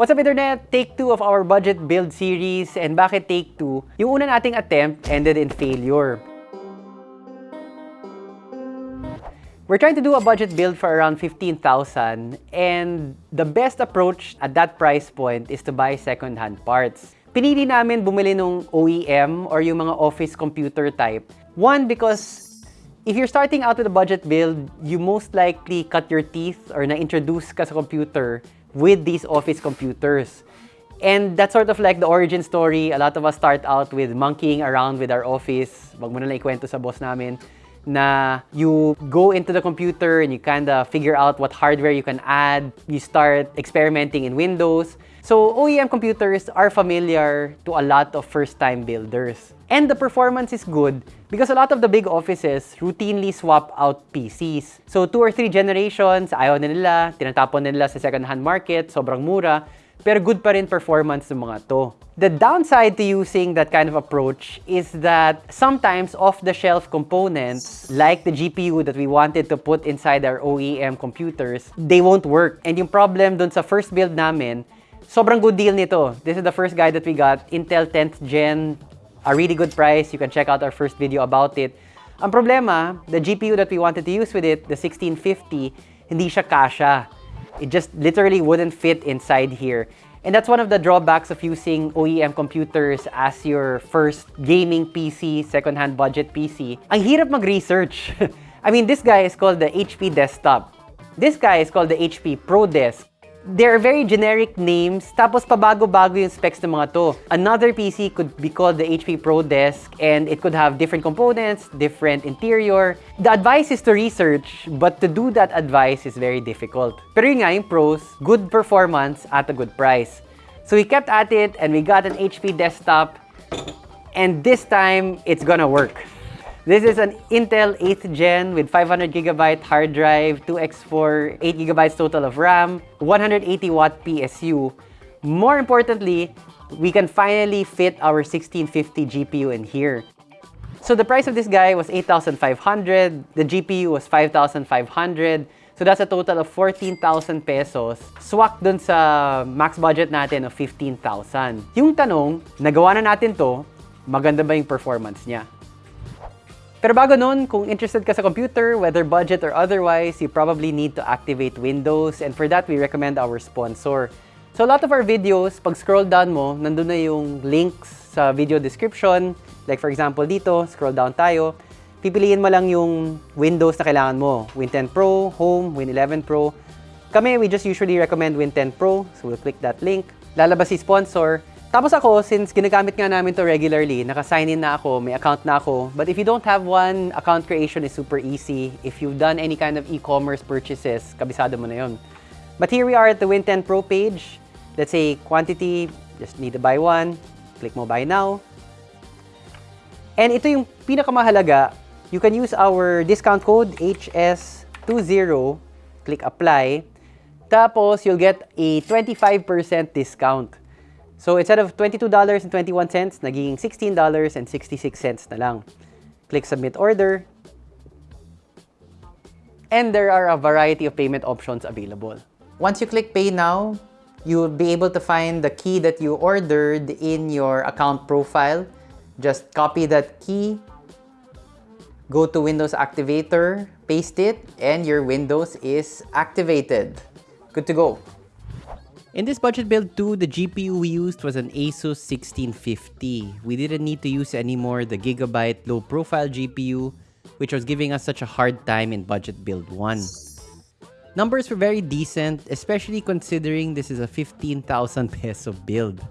What's up Internet? Take 2 of our budget build series and bakit take 2? Yung una nating attempt ended in failure. We're trying to do a budget build for around 15,000 and the best approach at that price point is to buy second-hand parts. Pinili namin bumili nung OEM or yung mga office computer type. One, because if you're starting out with a budget build, you most likely cut your teeth or na-introduce ka sa computer with these office computers. And that's sort of like the origin story. A lot of us start out with monkeying around with our office. Wag mo na lang ikwento sa boss namin na you go into the computer and you kind of figure out what hardware you can add. You start experimenting in Windows. So OEM computers are familiar to a lot of first-time builders. And the performance is good because a lot of the big offices routinely swap out PCs. So two or three generations, ayaw na nila, tinatapon na nila sa second-hand market, sobrang mura, pero good pa rin performance ng mga to. The downside to using that kind of approach is that sometimes off-the-shelf components, like the GPU that we wanted to put inside our OEM computers, they won't work. And yung problem dun sa first build namin, sobrang good deal nito. This is the first guide that we got, Intel 10th Gen, a really good price. You can check out our first video about it. Ang problema, the GPU that we wanted to use with it, the 1650, hindi siya kasha. It just literally wouldn't fit inside here. And that's one of the drawbacks of using OEM computers as your first gaming PC, second-hand budget PC. Ang hirap mag-research. I mean, this guy is called the HP Desktop. This guy is called the HP ProDesk. They're very generic names, tapos pabago-bago yung specs ng mga to. Another PC could be called the HP ProDesk and it could have different components, different interior. The advice is to research, but to do that advice is very difficult. Pero yun nga, yung pros, good performance at a good price. So we kept at it and we got an HP desktop and this time it's gonna work. This is an Intel 8th Gen with 500GB hard drive, 2x4, 8GB total of RAM, 180 watt PSU. More importantly, we can finally fit our 1650 GPU in here. So the price of this guy was 8,500, the GPU was 5,500, so that's a total of 14,000 pesos. Swak dun sa max budget natin of 15,000. Yung tanong, nagawa na natin to, maganda ba yung performance niya? Pero bago nun, kung interested ka sa computer, whether budget or otherwise, you probably need to activate Windows. And for that, we recommend our sponsor. So a lot of our videos, pag scroll down mo, nandun na yung links sa video description. Like for example dito, scroll down tayo. Pipiliin mo lang yung Windows na kailangan mo. Win 10 Pro, Home, Win 11 Pro. Kami, we just usually recommend Win 10 Pro. So we'll click that link. Lalabas si sponsor. Tapos ako, since ginagamit nga namin to regularly, naka-sign in na ako, may account na ako. But if you don't have one, account creation is super easy. If you've done any kind of e-commerce purchases, kabisado mo na yun. But here we are at the Win10 Pro page. Let's say quantity, just need to buy one. Click mo buy now. And ito yung pinakamahalaga. You can use our discount code HS20. Click apply. Tapos, you'll get a 25% discount. So instead of $22.21, naging $16.66 na lang. Click Submit Order. And there are a variety of payment options available. Once you click Pay Now, you'll be able to find the key that you ordered in your account profile. Just copy that key, go to Windows Activator, paste it, and your Windows is activated. Good to go. In this budget build too, the GPU we used was an Asus 1650. We didn't need to use anymore the Gigabyte low profile GPU, which was giving us such a hard time in budget build 1. Numbers were very decent, especially considering this is a 15,000 peso build.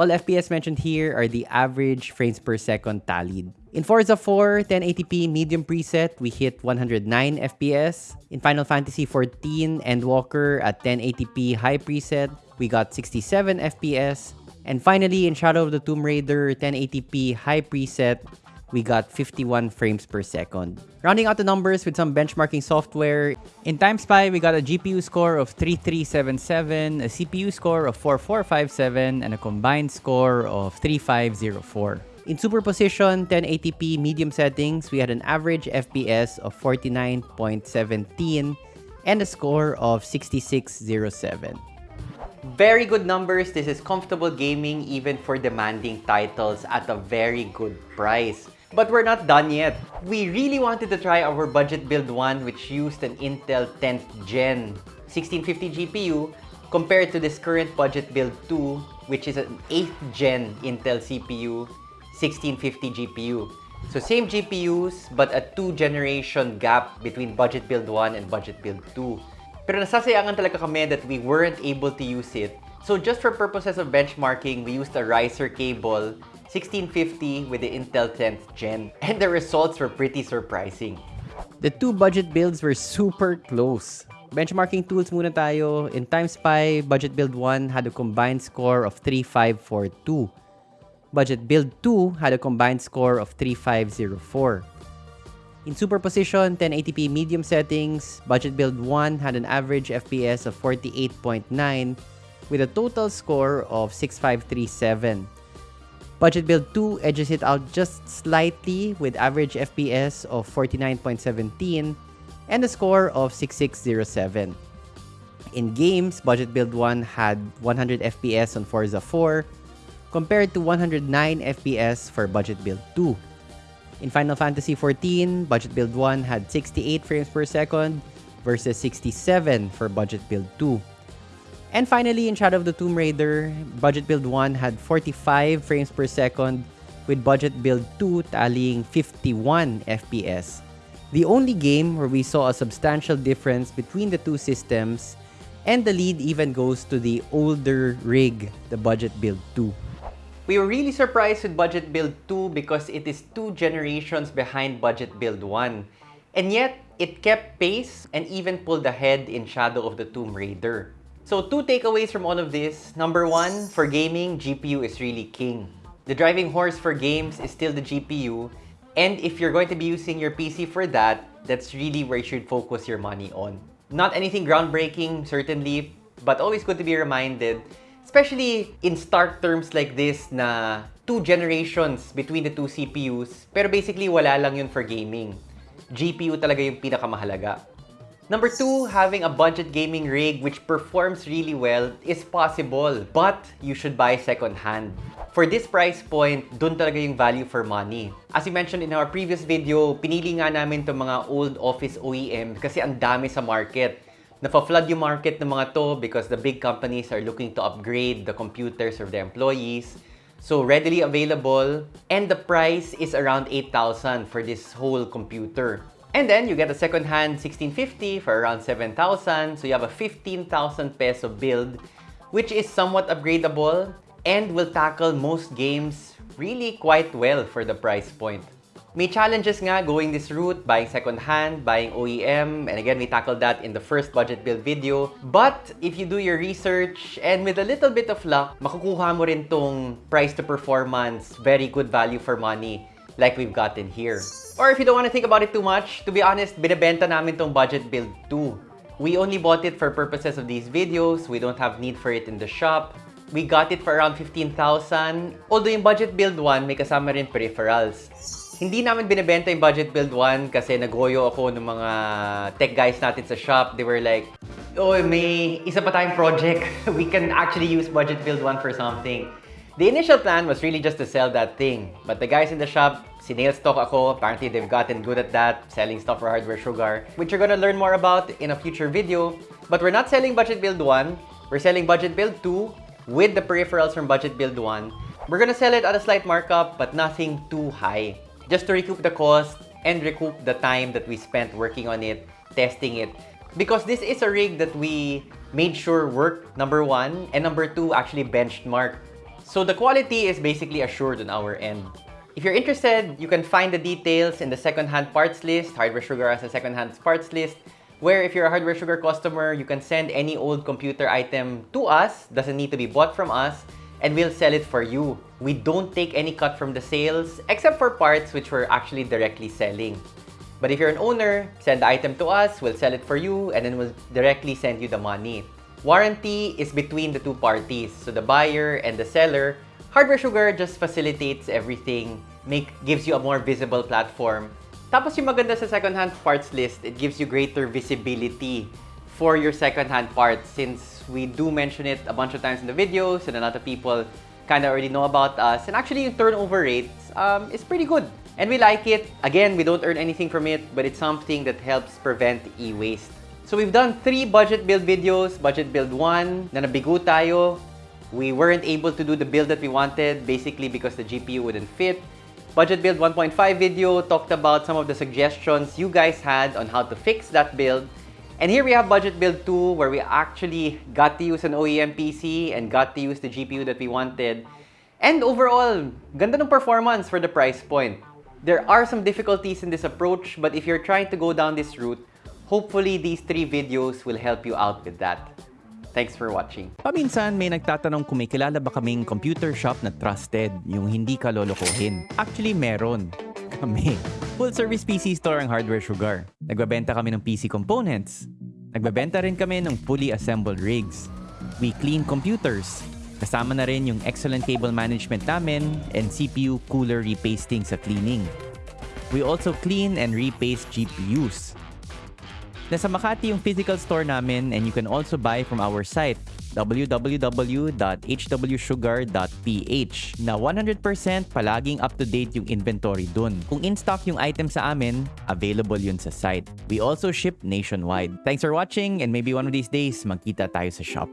All FPS mentioned here are the average frames per second tallied. In Forza 4 1080p medium preset, we hit 109 FPS. In Final Fantasy XIV Endwalker at 1080p high preset, we got 67 FPS. And finally, in Shadow of the Tomb Raider 1080p high preset, we got 51 frames per second. Rounding out the numbers with some benchmarking software, in TimeSpy, we got a GPU score of 3377, a CPU score of 4457, and a combined score of 3504. In superposition 1080p medium settings, we had an average FPS of 49.17 and a score of 6607. Very good numbers. This is comfortable gaming even for demanding titles at a very good price. But we're not done yet. We really wanted to try our budget build one which used an Intel 10th Gen 1650 GPU compared to this current budget build 2 which is an 8th Gen Intel CPU 1650 GPU. So same GPUs but a 2 generation gap between budget build 1 and budget build 2. Pero nasasayangan talaga kami that we weren't able to use it. So just for purposes of benchmarking, we used a riser cable 1650 with the Intel 10th Gen. And the results were pretty surprising. The two budget builds were super close. Benchmarking tools muna tayo. In TimeSpy, budget build 1 had a combined score of 3542. Budget build 2 had a combined score of 3504. In superposition, 1080p medium settings, Budget Build 1 had an average FPS of 48.9 with a total score of 6537. Budget Build 2 edges it out just slightly with average FPS of 49.17 and a score of 6607. In games, Budget Build 1 had 100 FPS on Forza 4 compared to 109 FPS for Budget Build 2. In Final Fantasy XIV, Budget Build 1 had 68 frames per second versus 67 for Budget Build 2. And finally, in Shadow of the Tomb Raider, Budget Build 1 had 45 frames per second with Budget Build 2 tallying 51 FPS. The only game where we saw a substantial difference between the two systems and the lead even goes to the older rig, the Budget Build 2. We were really surprised with Budget Build 2 because it is two generations behind Budget Build 1. And yet, it kept pace and even pulled ahead in Shadow of the Tomb Raider. So two takeaways from all of this. Number one, for gaming, GPU is really king. The driving horse for games is still the GPU. And if you're going to be using your PC for that, that's really where you should focus your money on. Not anything groundbreaking, certainly, but always good to be reminded Especially in stark terms like this na two generations between the two CPUs, pero basically wala lang yun for gaming. GPU talaga yung pinakamahalaga. Number two, having a budget gaming rig which performs really well is possible, but you should buy second-hand. For this price point, dun talaga yung value for money. As we mentioned in our previous video, pinili nga namin itong mga old office OEM kasi ang dami sa market. Nafa-flood yung market ng mga to because the big companies are looking to upgrade the computers of their employees. So readily available and the price is around 8,000 for this whole computer. And then you get a second-hand 1650 for around 7,000. So you have a 15,000 peso build which is somewhat upgradable and will tackle most games really quite well for the price point. May challenges nga going this route, buying second-hand, buying OEM, and again, we tackled that in the first budget build video. But if you do your research and with a little bit of luck, makukuha mo rin tong price to performance, very good value for money like we've gotten here. Or if you don't want to think about it too much, to be honest, binibenta namin tong budget build 2. We only bought it for purposes of these videos. We don't have need for it in the shop. We got it for around 15,000. Although yung budget build 1, may kasama rin peripherals. Hindi namin binibenta yung Budget Build 1 kasi nagoyo ako ng mga tech guys natin sa shop. They were like, oh, may isa pa tayong project. We can actually use Budget Build 1 for something. The initial plan was really just to sell that thing. But the guys in the shop, sinail stock ako. Apparently, they've gotten good at that, selling stuff for Hardware Sugar, which you're gonna learn more about in a future video. But we're not selling Budget Build 1. We're selling Budget Build 2 with the peripherals from Budget Build 1. We're gonna sell it at a slight markup, but nothing too high just to recoup the cost and recoup the time that we spent working on it, testing it. Because this is a rig that we made sure worked, number one, and number two, actually benchmarked. So the quality is basically assured on our end. If you're interested, you can find the details in the second-hand parts list. Hardware Sugar has a second-hand parts list where if you're a Hardware Sugar customer, you can send any old computer item to us. Doesn't need to be bought from us and we'll sell it for you. We don't take any cut from the sales except for parts which we're actually directly selling. But if you're an owner, send the item to us, we'll sell it for you, and then we'll directly send you the money. Warranty is between the two parties, so the buyer and the seller. Hardware Sugar just facilitates everything, make gives you a more visible platform. Tapos yung maganda sa second-hand parts list, it gives you greater visibility for your second-hand parts since We do mention it a bunch of times in the videos, and a lot of people kind of already know about us. And actually, turnover rate um, is pretty good. And we like it. Again, we don't earn anything from it, but it's something that helps prevent e-waste. So we've done three budget build videos. Budget build 1, then na nabigo tayo. We weren't able to do the build that we wanted, basically because the GPU wouldn't fit. Budget build 1.5 video talked about some of the suggestions you guys had on how to fix that build. And here we have budget build 2 where we actually got to use an OEM PC and got to use the GPU that we wanted. And overall, ganda ng performance for the price point. There are some difficulties in this approach, but if you're trying to go down this route, hopefully these three videos will help you out with that. Thanks for watching. Paminsan may nagtatanong kung may kilala ba kaming computer shop na trusted, yung hindi ka lolokohin. Actually, meron. Kami. Full service PC store ang Hardware Sugar. Nagbabenta kami ng PC components. Nagbabenta rin kami ng fully assembled rigs. We clean computers. Kasama na rin yung excellent cable management namin and CPU cooler repasting sa cleaning. We also clean and repaste GPUs. Nasa Makati yung physical store namin and you can also buy from our site www.hwsugar.ph na 100% palaging up-to-date yung inventory dun. Kung in-stock yung item sa amin, available yun sa site. We also ship nationwide. Thanks for watching and maybe one of these days magkita tayo sa shop.